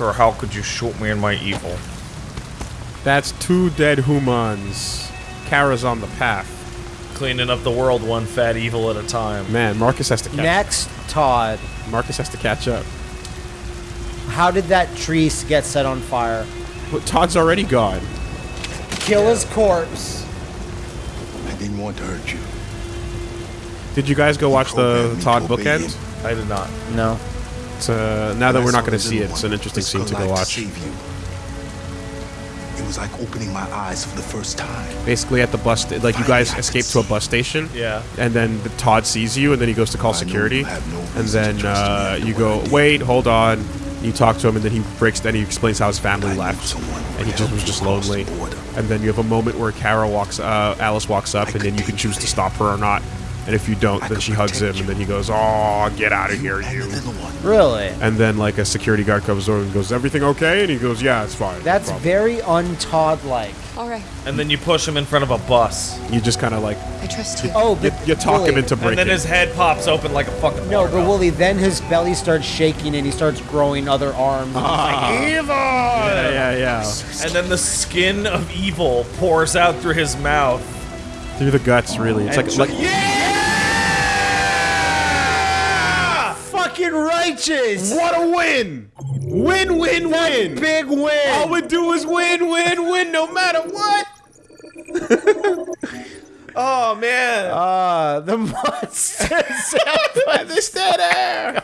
or how could you shoot me in my evil? That's two dead humans. Kara's on the path. Cleaning up the world one fat evil at a time. Man, Marcus has to catch. Up. Next, Todd. Marcus has to catch up. How did that tree get set on fire? But Todd's already gone. Kill his corpse. I didn't want to hurt you. Did you guys go watch the Todd bookend? I did not. No. It's, uh, now that we're not going to see it, it's an interesting scene to go watch. save. It was like opening my eyes for the first time. Basically, at the bus, sta- like you guys escape to a bus station. Yeah. And then the Todd sees you, and then he goes to call I security. you have no and then uh, you go, wait, hold on. You talk to him, and then he breaks. Then he explains how his family I left, and he just was just lonely. And then you have a moment where Kara walks, uh, Alice walks up, I and then you can choose to stop her or not. And if you don't, I then she hugs him, protect and then he goes, "Oh, get out of here, you!" the little one. Really? And then like a security guard comes over and goes, "Everything okay?" And he goes, "Yeah, it's fine." That's problem." very un-Todd-like. All right, And then you push him in front of a bus. You just kind of like I trust you. Oh, you, but you talk Wooly- him into breaking. And then his head pops open like a fucking No, water but valve. Wooly, then his belly starts shaking and he starts growing other arms. and like, ah. Evil! yeah, yeah, yeah. And then the skin of evil pours out through his mouth. Through the guts, really. It's like like Fucking righteous! what a win! Win, win, win! Big win! All we do is win, win, win, no matter what. Oh man! Uh, the monsters. This dead air.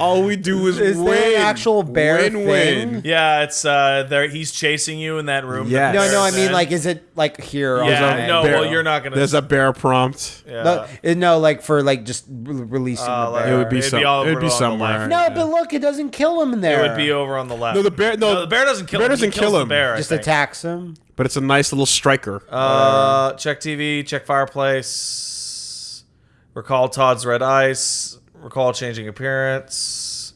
All we do is, Is win. there an actual bear win, thing? win. yeah, it's uh, there. He's chasing you in that room. Yeah. no, no, I mean, like, is it like here? on Yeah, the no, thing? well, you're not gonna- There's a bear prompt. Yeah. No, uh, no, like for like just releasing Uh, the bear. It would be It'd some. be all it would be somewhere. left. no, but look, it doesn't kill him in there. it would be over on the left. No, the bear- no, the bear doesn't kill bear him. doesn't he kills kill the him. bear, just attacks him. But it's a nice little striker. Uh, check TV, check fireplace. Recall Todd's red ice. Recall changing appearance.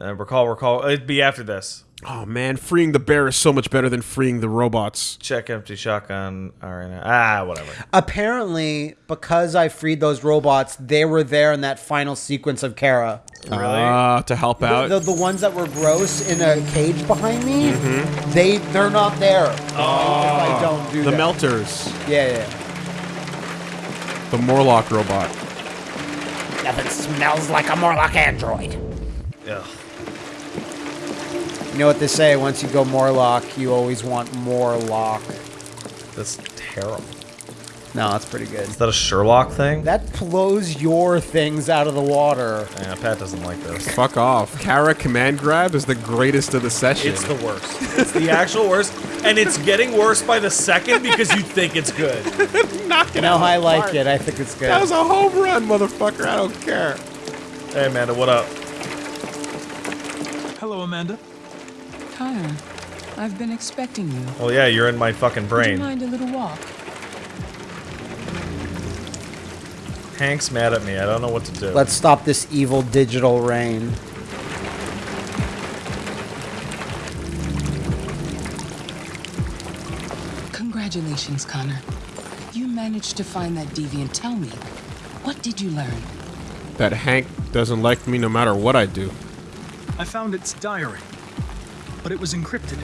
Uh, recall, recall. It'd be after this. oh man, freeing the bear is so much better than freeing the robots. Check empty shotgun. All right, ah, whatever. Apparently, because I freed those robots, they were there in that final sequence of Kara. Really? Uh, to help out. the, the ones that were gross in a cage behind me, Mm-hmm. they they're not there. if I don't do the that. melters. Yeah, yeah. The Morlock robot. Nothing smells like a Morlock android. Ugh. You know what they say? Once you go Morlock, you always want more lock. That's terrible. No, that's pretty good. Is that a Sherlock thing? That blows your things out of the water. yeah, Pat doesn't like this. Fuck off. Kara command grab is the greatest of the session. It's the worst. It's the actual worst, and it's getting worse by the second because you think it's good. No, I like it. I think it's good. that was a home run, motherfucker. I don't care. Hey, Amanda, what up? Hello, Amanda. Connor, I've been expecting you. Well, yeah, you're in my fucking Would you brain. mind a little walk? Hank's mad at me. I don't know what to do. Let's stop this evil digital rain. Congratulations, Connor. You managed to find that deviant. Tell me, what did you learn? That Hank doesn't like me no matter what I do. I found its diary, but it was encrypted.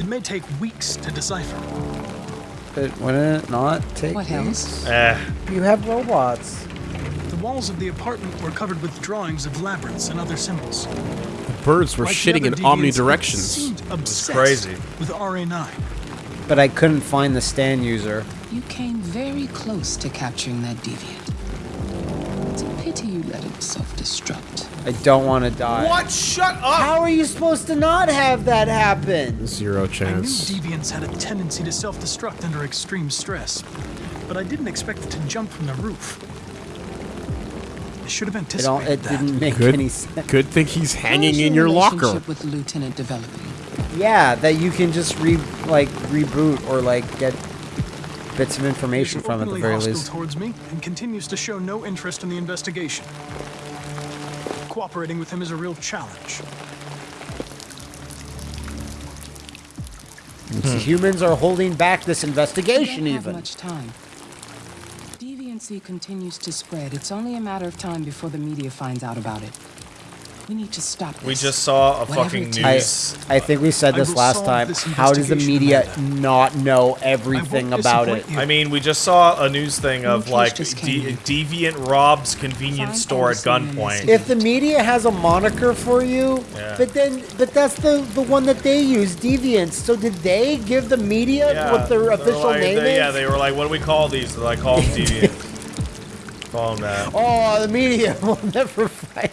It may take weeks to decipher. But wouldn't it not take What weeks? else? Eh, You have robots. The walls of the apartment were covered with drawings of labyrinths and other symbols. The Birds were Like shitting other in deviants, it omnidirections. seemed obsessed crazy. With RA9. But I couldn't find the stand user. You came very close to capturing that deviant. It's a pity you let it self-destruct. I don't want to die. what? Shut up! How are you supposed to not have that happen? Zero I knew chance. deviants had a tendency to self-destruct under extreme stress, but I didn't expect it to jump from the roof. I should have It, anticipated don't, it that. didn't make Good, any sense. good thing he's hanging How's in your locker. relationship with lieutenant developing? Yeah, that you can just re like reboot or like get bits of information from at the openly very hostile least. towards me and continues to show no interest in the investigation. Cooperating with him is a real challenge. Humans are holding back this We investigation don't have even. much time. Deviancy continues to spread. It's only a matter of time before the media finds out about it. We need to stop this. We just saw a Whatever fucking news. I, I think we said this last time. this How does the media Amanda. not know everything about it? you. I mean, we just saw a news thing of case like de- deviant robs convenience Find store at gunpoint. If the media has a moniker for you, Yeah. but then but that's the the one that they use, Deviants. So did they give the media Yeah, what their they're official like- name they- is? Yeah, they were like, "What do we call these?" They're like, "Call them deviant." call them that. Oh, the media will never fight.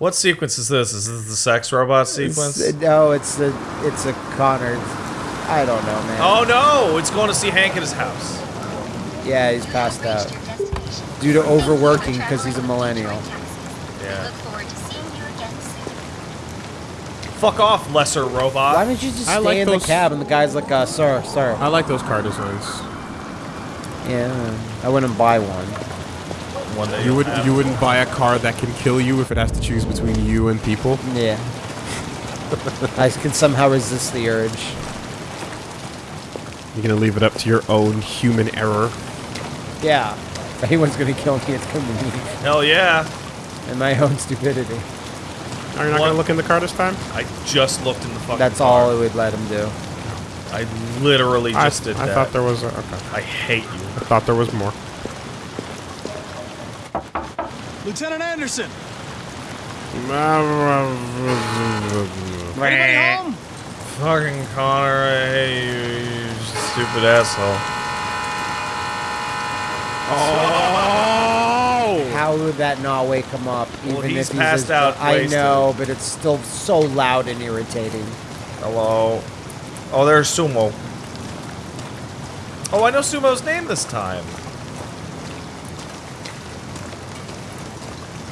What sequence is this? Is this the sex robot sequence? It's- no, it's the it's a Connor. I don't know, man. Oh no! It's going to see Hank at his house. Yeah, he's passed out due to overworking because he's a millennial. Yeah. Look forward to seeing you again soon. Fuck off, lesser robot. Why robot. don't you just I stay like in those- the cab and the guy's like, uh, sir, sir. I like those car designs. Yeah, I wouldn't buy one. One that You would have. you wouldn't buy a car that can kill you if it has to choose between you and people. Yeah. I can somehow resist the urge. You're gonna leave it up to your own human error. Yeah. If anyone's gonna kill me, it's gonna be me Hell yeah! and my own stupidity. Are you not What? gonna look in the car this time? I just looked in the fucking. That's car. all it would let him do. I literally I, just did I that. thought there was a, okay. I hate you. I thought there was more. Lieutenant Anderson. Anybody Anybody home? Fucking Connor, I hate you, you stupid asshole. Oh! How would that not wake him up? Even Well, he's if passed as- out I know, but it's still so loud and irritating. Hello. Oh, there's Sumo. Oh, I know Sumo's name this time.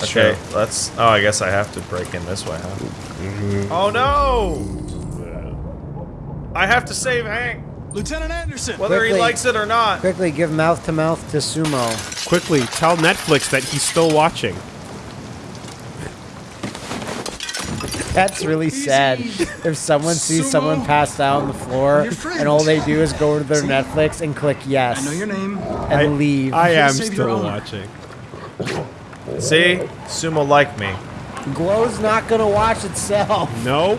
Okay, let's. Oh, I guess I have to break in this way, huh? Mm-hmm. Oh no! I have to save Hank, Lieutenant Anderson. whether he likes it or not. Quickly, give mouth to mouth to Sumo. Quickly, tell Netflix that he's still watching. That's really sad. If someone sees Sumo. someone passed out on the floor and all they do is go to their Netflix and click yes I know your name. and leave. I am still watching. See, Sumo like me. Glow's not gonna watch itself. No.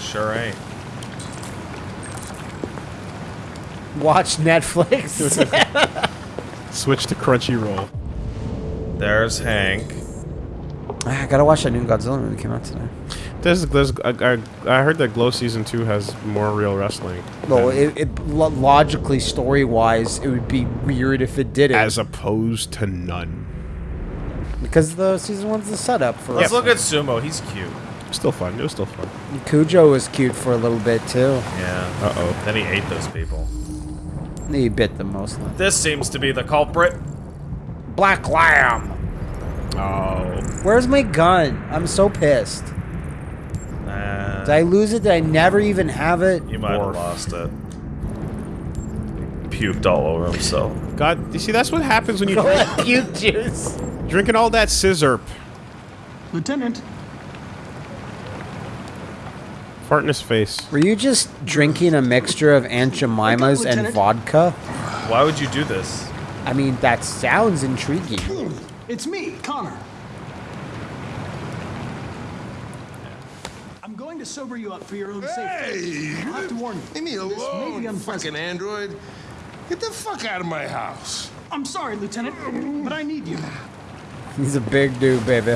Sure ain't. Watch Netflix. Switch to Crunchyroll. There's Hank. Ah, I gotta watch that new Godzilla movie that came out today. There's, there's, I, I, I heard that Glow season two has more real wrestling. Well, it, it logically, story wise, it would be weird if it didn't. as opposed to none. Because the season one's the setup for. Let's look at Sumo. He's cute. Still fun. It was still fun. Cujo was cute for a little bit too. Yeah. Uh oh. Then he ate those people. He bit them mostly. This seems to be the culprit. Black Lamb. Oh. Where's my gun? I'm so pissed. Nah, Did I lose it? Did I never even have it? you might have lost it. Puked all over himself. God, you see, that's what happens when you drink, Puke juice. drinking all that scissor. Lieutenant. Fart in his face. Were you just drinking a mixture of Aunt Jemima's and vodka? Why would you do this? I mean, that sounds intriguing. It's me, Connor. I'm going to sober you up for your own safety. Hey! I'll have to warn you. Leave me This may be alone, fucking android. Get the fuck out of my house. I'm sorry, Lieutenant, but I need you. He's a big dude, baby.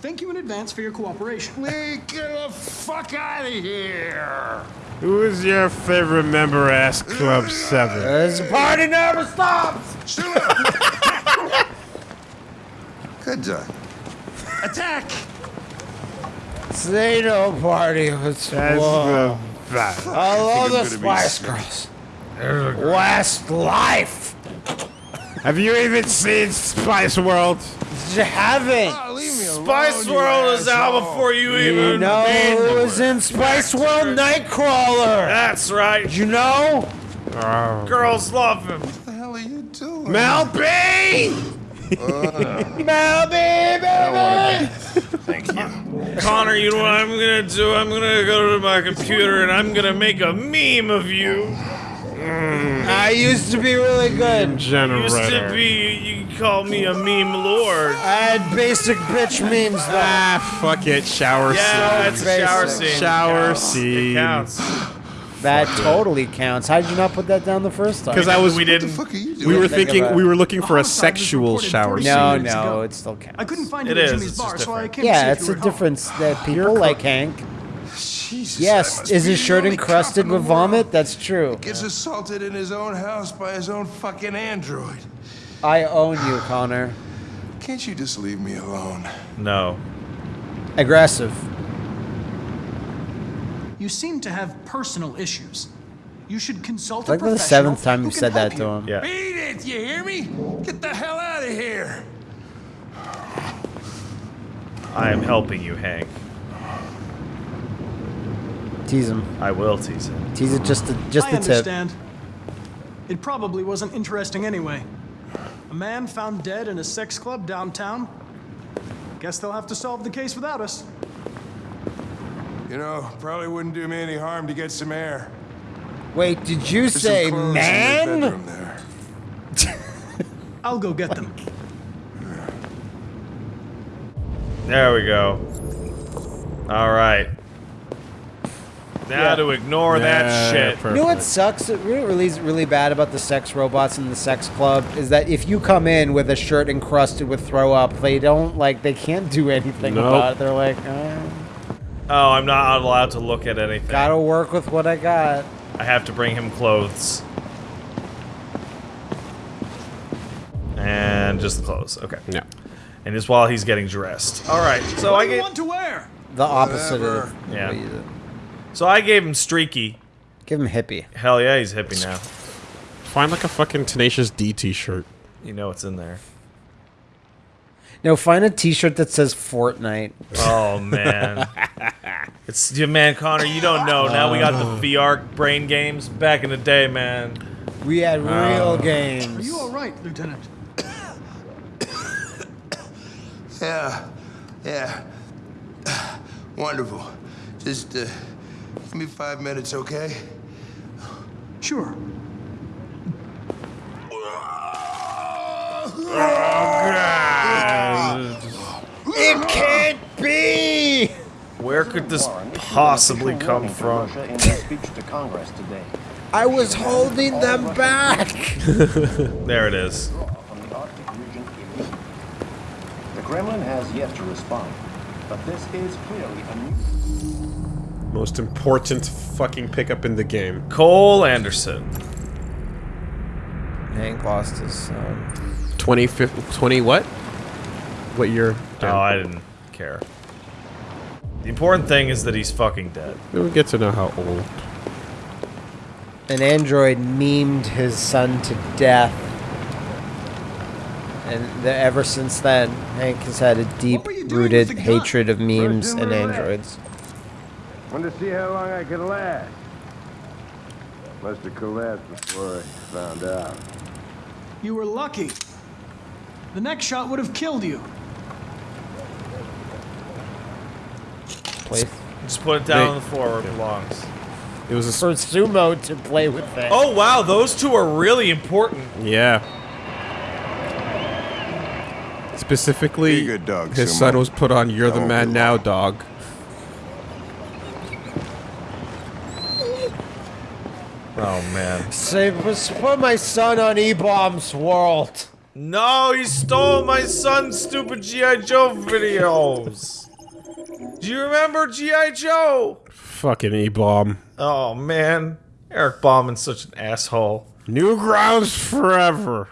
Thank you in advance for your cooperation. Lee, get the fuck out of here. Who is your favorite member? S Club Seven. Uh, this party never stops. Shoot him. Good job. Attack. Say no party. It's That's whoa. the best. I love the Spice Girls. Westlife. Have you even seen Spice World? You haven't. Oh, leave me alone. Spice you World is out before you You even. know made who was in Spice World? Nightcrawler. That's right. Did you know? Oh. Girls love him. What the hell are you doing? Mel B! Mel baby. Thank you. Connor, you know what I'm gonna do? I'm gonna go to my computer and I'm gonna make a meme of you. I used to be really good. Used to be, you call me a meme lord. I had basic bitch memes though. Ah, fuck it. Shower Yeah, scene. it's a shower scene. Shower It scene. It counts. That totally counts. How did you not put that down the first time? Because I was, we What the didn't. fuck are you doing? we were thinking, we were looking for a sexual shower scene. no, no, it still counts. I couldn't find It you at is, Jimmy's bar, so I different. came to see Yeah, it's a were home. difference that people like Hank. Jesus, Yes, is his shirt encrusted with vomit? That's true. Gets assaulted in his own house by his own fucking android. I own you, Connor. Can't you just leave me alone? No. Aggressive. You seem to have personal issues. You should consult a professional. Like the seventh time you've said that help to him. Yeah. Beat it, you hear me? Get the hell out of here. I am helping you, Hank. Tease him. I will tease him. Tease it just a, just I the tip. understand. It probably wasn't interesting anyway. A man found dead in a sex club downtown. Guess they'll have to solve the case without us. You know, probably wouldn't do me any harm to get some air. Wait, did you There's say clothes in your man? bedroom there. I'll go get them. There we go. All right. Now Yeah. to ignore that Yeah, shit. perfect. You know what sucks? It really, really bad about the sex robots in the sex club is that if you come in with a shirt encrusted with throw up, they don't like they can't do anything Nope. about it. They're like, uh, Oh, I'm not allowed to look at anything. gotta work with what I got. I have to bring him clothes. And just the clothes. Okay. Yeah. And just while he's getting dressed. All right. So what I do you want to wear? The opposite Whatever. of Yeah. What you- so I gave him streaky. Give him hippie. Hell yeah, he's hippie now. Find like a fucking Tenacious D t-shirt. You know what's in there. No, find a T-shirt that says Fortnite. Oh man. it's yeah, man, Connor. You don't know. Now we got the VR brain games. Back in the day, man. We had real Are games. Are you all right, Lieutenant? Yeah, yeah. Wonderful. Just uh, give me five minutes, okay? Sure. Oh, God. It can't be. Where could this possibly come from? in his speech to Congress today. I was holding them back. There it is. From the Arctic region immediately. The Kremlin has yet to respond, but this is clearly a new. Most important fucking pickup in the game. Cole Anderson. Hank lost his son. 20, 20 what? What year? Oh, I didn't care. The important thing is that he's fucking dead. We don't get to know how old. An android memed his son to death. And the, ever since then, Hank has had a deep were you doing rooted with the gun? hatred of memes and with a androids. Wanted to see how long I could last. Must have collapsed before I found out. You were lucky. The next shot would have killed you. Play Just put it down Hey. on the floor where it belongs. It was a for sumo to play with it. Oh wow, those two are really important. Yeah. Specifically, good dog, his Sumo. son was put on "You're the won't Man Now, dog." Oh man. Say, put my son on eBaum's World. No, he stole my son's stupid G.I. Joe videos. Do you remember G.I. Joe? Fucking eBaum. Oh man. Eric Bauman's such an asshole. Newgrounds forever.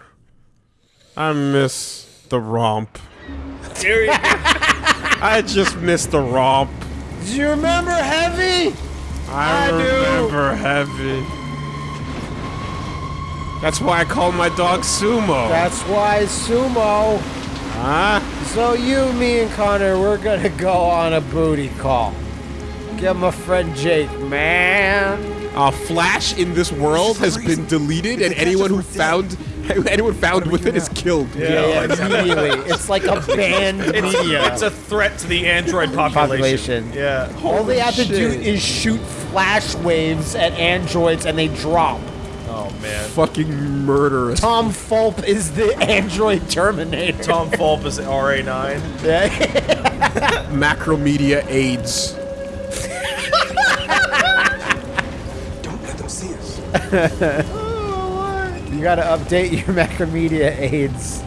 I miss the romp. Here you go. I just miss the romp. Do you remember Heavy? I, I do. remember heavy. That's why I call my dog Sumo. That's why sumo. Huh? So you, me, and Connor, we're gonna go on a booty call. Get my friend Jake, man. Uh, Flash in this world has been deleted, and anyone who found anyone found with it is killed. Yeah, yeah, immediately. It's like a banned It's, media it's a threat to the android population. population. Yeah. All they have to do is shoot flash waves at androids, and they drop. Oh man. Fucking murderous. Tom Fulp is the android Terminator. Tom Fulp is RA9. Yeah. Macromedia AIDS. Don't let them see us. you gotta update your Macromedia aids.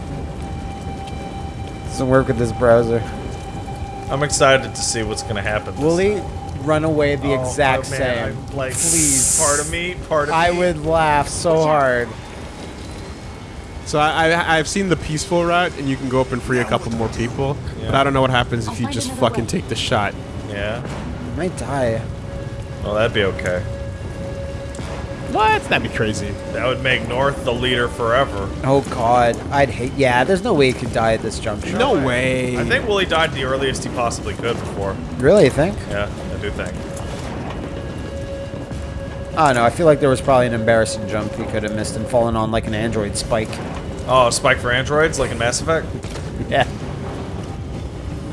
Doesn't work with this browser. I'm excited to see what's gonna happen. this Will he run away the Oh, oh exact oh, man, same? I'm like, Please. Part of me, part of I me. I would laugh so hard. So I, I I've seen the peaceful route, and you can go up and free a couple more people. But I don't know what happens I'll if you just fucking way. take the shot. Yeah. I might die. Well, that'd be okay. What? That'd be crazy. That would make North the leader forever. Oh god, I'd hate. Yeah, there's no way he could die at this juncture. No way. I think Willie died the earliest he possibly could before. Really, you think? Yeah, I do think. I don't know. I feel like there was probably an embarrassing jump he could have missed and fallen on like an android spike. Oh, Spike for androids, like in Mass Effect? Yeah.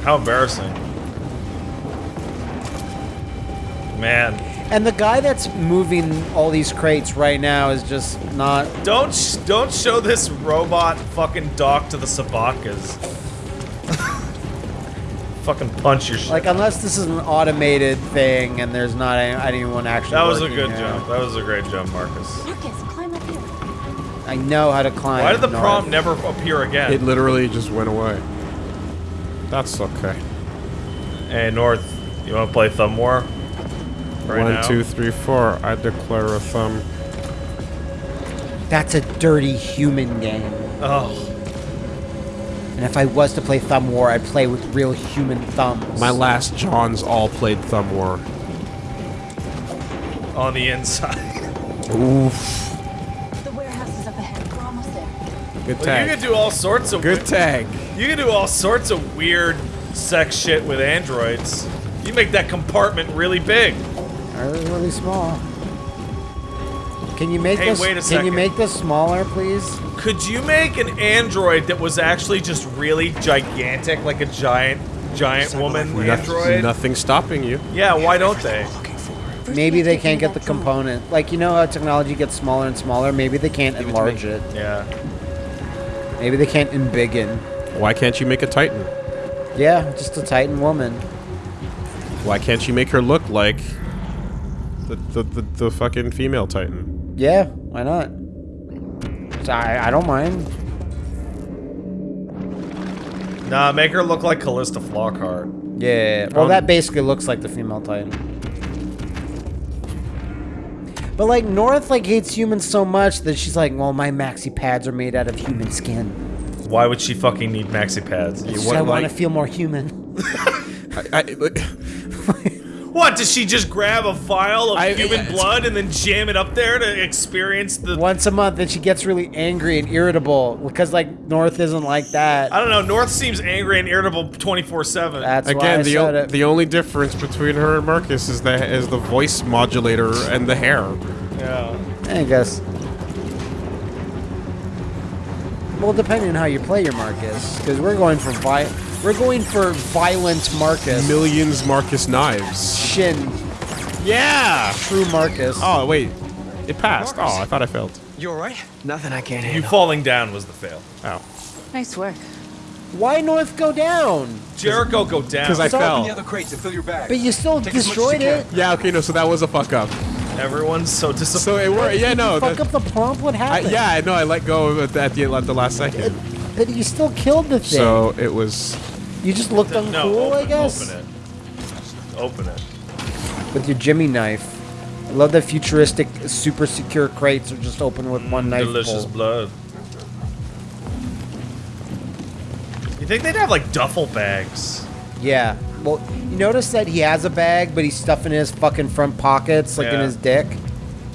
How embarrassing. Man. And the guy that's moving all these crates right now is just not. Don't sh- don't show this robot fucking dock to the Sabakas. Fucking punch your shit. Like, unless this is an automated thing and there's not any, anyone actually. that was a good here. jump. That was a great jump, Marcus. Marcus, climb up here. I know how to climb. Why did the north. prompt never appear again? It literally just went away. That's okay. hey, North, you want to play Thumb War? Right One, now? two, three, four. I declare a thumb. That's a dirty human game. Oh, And if I was to play Thumb War, I'd play with real human thumbs. My last Johns all played Thumb War. on the inside. Oof. The warehouse is up ahead. We're almost there. Good Well, tag. you can do all sorts of Good tag. You can do all sorts of weird sex shit with androids. You make that compartment really big. Or really small. Can you make Hey, this? wait a Can you make this smaller, please? Could you make an android that was actually just really gigantic, like a giant, giant woman Nothing, android? nothing stopping you. Yeah, why don't they? Maybe they can't get the component. Like you know how technology gets smaller and smaller. Maybe they can't enlarge it. Yeah. Maybe they can't embiggen. Why can't you make a Titan? Yeah, just a Titan woman. Why can't you make her look like the the, the, the fucking female Titan? Yeah, why not? I, I don't mind. Nah, make her look like Calista Flockhart. Yeah. Well, Um, that basically looks like the female Titan. But like North like hates humans so much that she's like, well, my maxi pads are made out of human skin. Why would she fucking need maxi pads? It's just what, I want to like- feel more human. I, I, like, What, does she just grab a vial of I- human it's- blood and then jam it up there to experience the... Once a month, then she gets really angry and irritable because like North isn't like that. I don't know, North seems angry and irritable 24-7. That's why I again, the said o- it. the only difference between her and Marcus is the is the voice modulator and the hair. Yeah. I guess. Well, depending on how you play your Marcus, because we're going for vi- we're going for violent Marcus. Millions Marcus knives. Shin, Yeah. true Marcus. Oh wait, it passed. Oh, I thought I failed. You alright? Nothing I can't handle. You falling down was the fail. Oh, Nice work. Why North go down? Jericho go down. because I So- fell. Open the other crates and fill your bag. But you still Take as much as destroyed you it. Yeah. Okay. No. So that was a fuck up. Everyone's so disappointed. So it worked. Yeah. No. Fuck that- up the prompt. What I, happened? yeah. I know. I let go at the, at the, at the last second. But you still killed the thing. So it was. you just looked no, uncool, open, I guess. Open it. Open it. With your Jimmy knife. I love that futuristic, super secure crates are just open with one mm, knife. Delicious pull. blood. You think they'd have like duffel bags? Yeah. Well, you notice that he has a bag, but he's stuffing his fucking front pockets, like in his dick.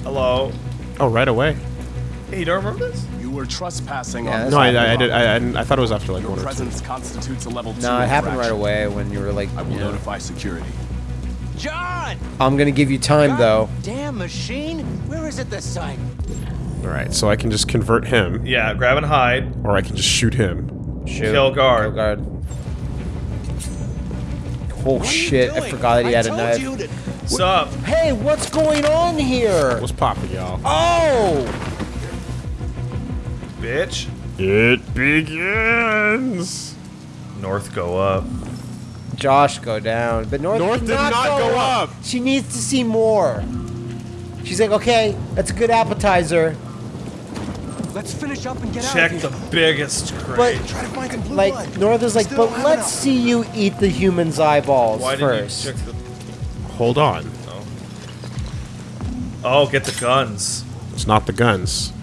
Hello. Oh, right away. Hey, you don't remember this? You were trespassing Yeah, on that's No, I, happened I, I a did. I, I, I thought it was after like Your one or two. presence constitutes a level two No, it happened right away when you were like, I will you know. notify security. John! I'm gonna give you time though. Damn machine! Where is it this time? All right. So I can just convert him, Yeah, grab and hide. or I can just shoot him. Shoot. Kill guard. Kill guard. Oh What shit! I forgot that he I had a knife. you to- What's up? Hey, what's going on here? What's popping, y'all? Oh, bitch. It begins. North go up. Josh go down, but North, North did not go up. She needs to see more. She's like, okay, that's a good appetizer, Let's finish up and get Check out the of here. biggest but crate. Try to find some blue like blood. North is like, Still but let's enough. see you eat the human's eyeballs Why first. didn't you check the? Hold on. Oh. oh, get the guns. It's not the guns.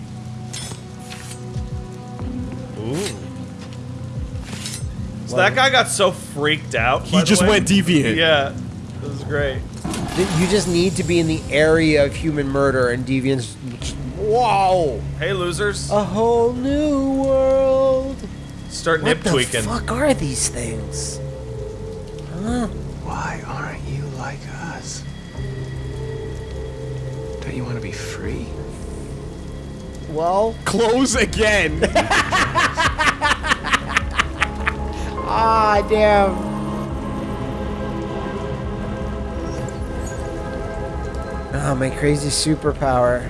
So that guy got so freaked out. He by the just way. went deviant. Yeah, this is great. You just need to be in the area of human murder and deviants. Whoa! Hey, losers, A whole new world. start What nip the fuck are these things? Huh? Why aren't you like us? Don't you want to be free? Well, Close again. ah, damn. Oh, my crazy superpower.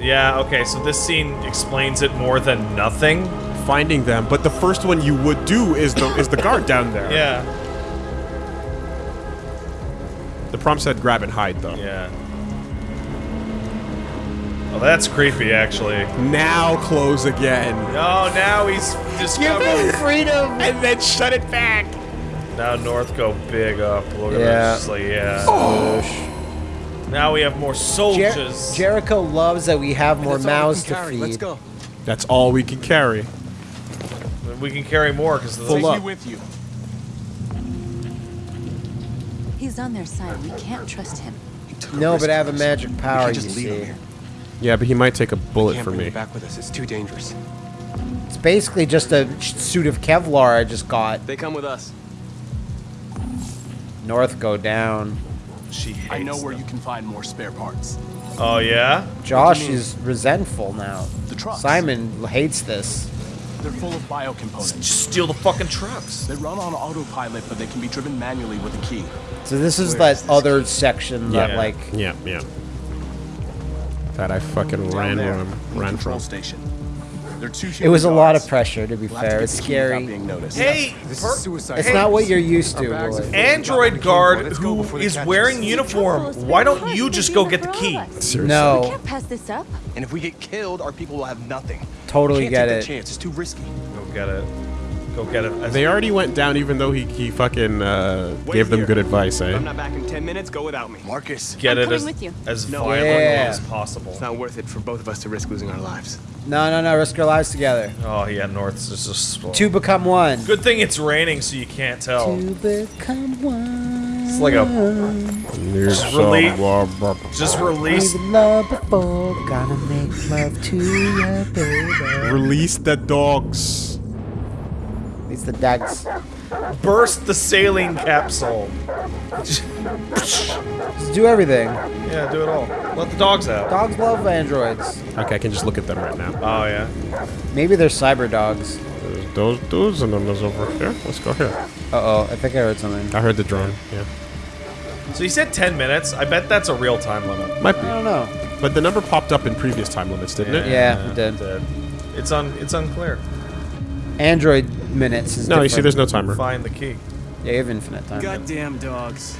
Yeah. Okay. So this scene explains it more than nothing. Finding them, but the first one you would do is the is the guard down there. Yeah. The prompt said grab and hide though. Yeah. Oh, that's creepy, actually. Now close again. Oh, now he's Give him discovered. freedom. And then shut it back. Now North go big up. Look at Yeah. this. Just like yeah. Oh. Now we have more Jer- soldiers. Jericho loves that we have more That's mouths can to carry. feed. Let's go. That's all we can carry. we can carry more because the Full Take up. me with you. He's on their side. We can't trust him. He took a No, but I have a magic We power, can't you just leave him see. Here. Yeah, but he might take a bullet for me. back with us. It's too dangerous. It's basically just a suit of Kevlar I just got. They come with us. North go down. she hates I know where them. you can find more spare parts. Oh yeah. Josh is resentful now. The trucks. Simon hates this. They're full of biocomponents. Just steal the fucking trucks. They run on autopilot, but they can be driven manually with a key. So this is Where that is this other section that like Yeah, yeah. That I fucking Down ran there, from. in Ran from. station. It was a lot of pressure to be We'll have to fair. It's the key without scary. being. Hey, This per- is suicide. It's not what you're used to. Our bags Willie. are full. Android guard Let's go who before they is wearing uniform. Why don't you just go get the key? Seriously. No, Can't pass this up. And if we get killed, our people will have nothing. totally Can't get take that it. chance. It's too risky. Go get it. Go get it. They already went down, even though he he fucking uh, gave them here. good advice, eh? If I'm not back in 10 minutes, go without me. Marcus. get I'm it as, with you. as No. violently Yeah. as possible. It's not worth it for both of us to risk losing our lives. No, no, no. Risk our lives together. Oh yeah, North's just a slow. Two become one. Good thing it's raining, so you can't tell. Two become one. It's like a Just relief. just release. We've before, gonna make love to you, baby. Release the dogs. It's the dags. Burst the sailing capsule. Just do everything. Yeah, do it all. Let the dogs out. Dogs love androids. Okay, I can just look at them right now. Oh yeah. Maybe they're cyber dogs. There's those dudes and then there's over here. Let's go here. Uh oh, I think I heard something. I heard the drone. Yeah, So you said 10 minutes. I bet that's a real time limit. might I don't know. But the number popped up in previous time limits, didn't it? Yeah, it did. It's un. It's unclear. Android minutes is No, you see, there's no timer. Find the key. Yeah, you have infinite time. Goddamn dogs.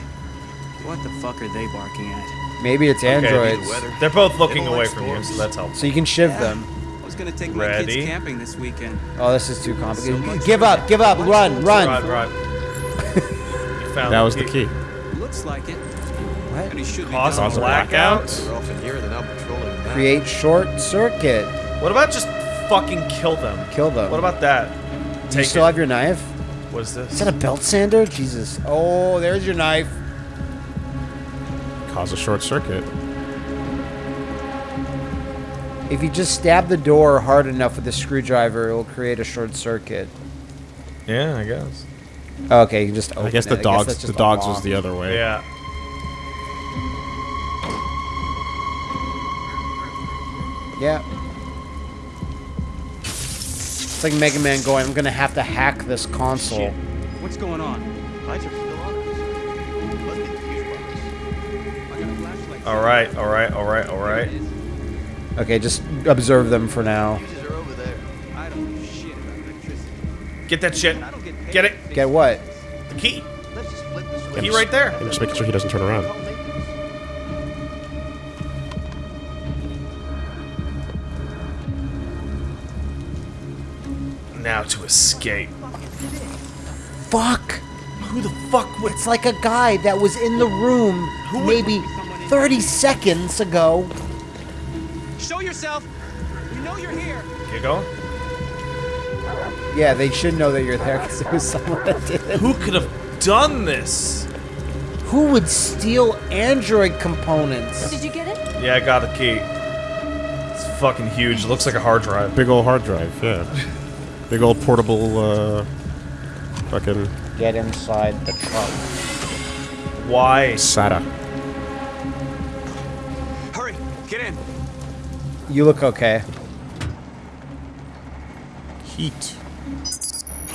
What the fuck are they barking at? Maybe it's androids. They're both looking away from you, so that's helpful. So you can shiv them. I was gonna take my Ready? kids camping this weekend. Oh, this is too complicated. So give up, give up, run, run. Run, run. you found That was the key. Looks like it. What? And he should Cause done. a blackout. We're off in here, they're now patrolling. that. Create short circuit. What about just fucking kill them? Kill them. What about that? Do you Take still it. have your knife? What is this? Is that a belt sander? Jesus. Oh, there's your knife. Cause a short circuit. If you just stab the door hard enough with a screwdriver, it will create a short circuit. Yeah, I guess. Okay, you just open I guess it. the dogs. that's The dogs was the other way. Yeah. Yeah. Like Mega Man going, I'm gonna have to hack this console. Shit. What's going on? Lights are still on. All right, all right, all right, all right. Okay, just observe them for now. Get that shit. Get it. Get what? The key. The key right there. Just making sure he doesn't turn around. Now to escape. Fuck. Who the fuck would? It's like a guy that was in the room would- maybe 30 seconds ago. Show yourself. You know you're here. Get going. Yeah, they should know that you're there because it was someone that did it. Who could have done this? Who would steal Android components? Did you get it? Yeah, I got the key. It's fucking huge. It looks like a hard drive. Big old hard drive, yeah. Big old portable, uh, fucking Get inside the truck. Why? SATA. Hurry, get in. You look okay. Heat.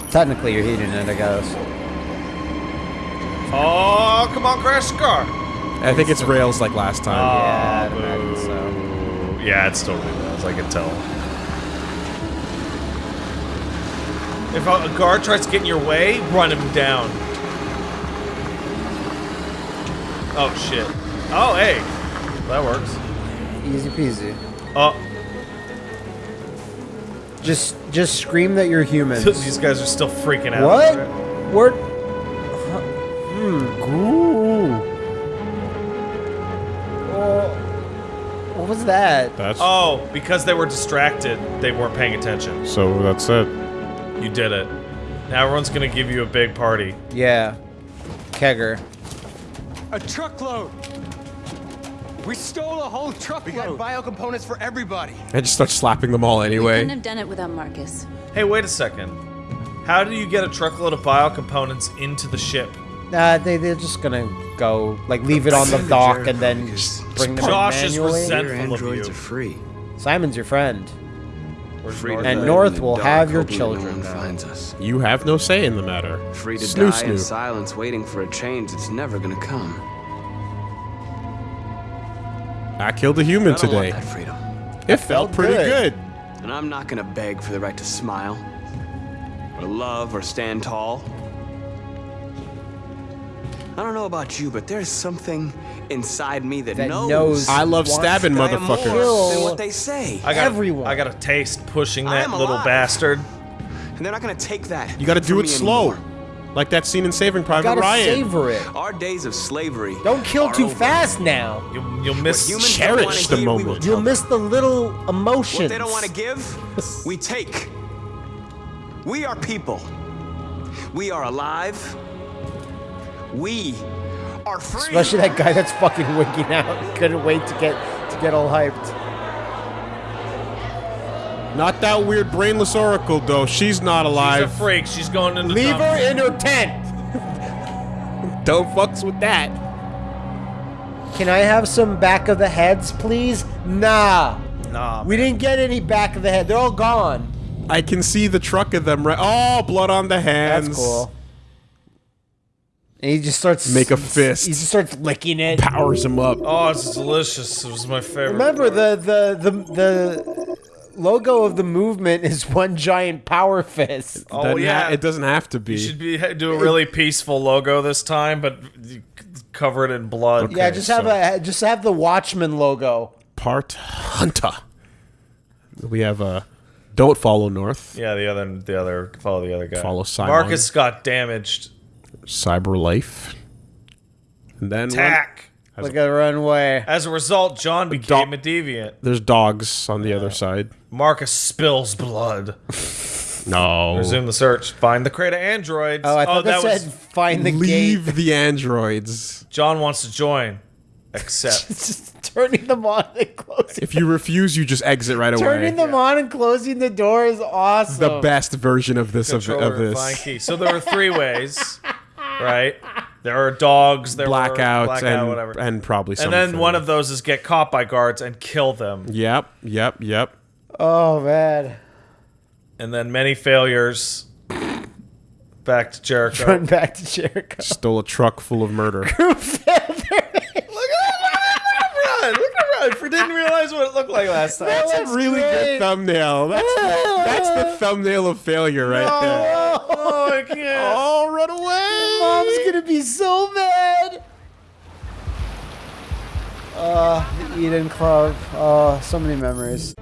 Technically, you're heating it, I guess. Oh, come on, crash the car. I think it's rails like last time. yeah, I'd so. Yeah, it's totally rails. I can tell. If a, a guard tries to get in your way, run him down. Oh shit. Oh hey, that works. Easy peasy. Oh, Just, just scream that you're human. these guys are still freaking out. What? We're. Hmm. Ooh. Oh. What was that? That's Oh, because they were distracted, they weren't paying attention. so. That's it. You did it. Now everyone's gonna give you a big party. Yeah. Kegger. A truckload. We stole a whole truckload. We got bio components for everybody. I just start slapping them all We anyway. couldn't have done it without Marcus. Hey, wait a second. How do you get a truckload of bio components into the ship? Uh, they, they're just gonna go, like, leave it on the dock and then bring them in Josh is resentful Your of androids you. are free. Simon's your friend. Free to And North will have your hoping no children finds us. You have no say in the matter. Free to Snoo die in silence, waiting for a change that's never gonna come. I killed a human I today. want that freedom. It felt pretty good. good. And I'm not gonna beg for the right to smile, or love, or stand tall. I don't know about you, but there's something inside me that, That knows. knows I love stabbing that I motherfuckers. than what they say. I got Everyone. I got a taste pushing that little alive. bastard. And they're not gonna take that. You got to do it slow, anymore. like that scene in Saving Private Gotta Ryan. savor it. Our days of slavery. Don't kill are too over. fast now. You'll, you'll miss. Cherish the hear, moment. You'll miss the little emotions. What they don't want to give, we take. We are people. We are alive. We are free. Especially that guy that's fucking winking out. Couldn't wait to get to get all hyped. Not that weird brainless oracle though. She's not alive. She's a freak. She's going into Leave dump. her in her tent. Don't fucks with that. Can I have some back of the heads, please? Nah. Nah, We didn't get any back of the head. They're all gone. I can see the truck of them right. Oh, blood on the hands. That's cool. And he just starts Make a fist. He just starts licking it. Powers him up. Oh, it's delicious. It was my favorite. Remember the the the the logo of the movement is one giant power fist. Oh Doesn't yeah, it doesn't have to be. You should be do a really peaceful logo this time, but cover it in blood. yeah, just have a just have the Watchman logo. Part Hunter. We have a. Don't follow North. Yeah, the other, the other, follow the other guy. Follow Simon. Marcus got damaged. CyberLife. And then when- Tack. Look at the runway. As a result, John became a deviant. there's dogs on the other side. Marcus spills blood. No. Resume the search. Find the crate of androids. Oh, I thought oh, that, that said find the Leave gate. the androids. John wants to join. Accept. just turning them on and closing. If you refuse, you just exit right away. Turning them on and closing the door is awesome. the best version of this of, Controller of this. key. So there were three ways, right? There are dogs. There Blackout, were blackout, and whatever. and probably and then one of those is get caught by guards and kill them. Yep, yep, yep. Oh man. And then many failures. Back to Jericho. Run back to Jericho. Stole a truck full of murder. Look at run, look at run. For didn't realize what it looked like last time. That's a really good thumbnail. That's, that's the thumbnail of failure right there. Oh, Can't. Oh, run away! Mom's gonna be so mad. Uh, the Eden Club. Oh, so many memories.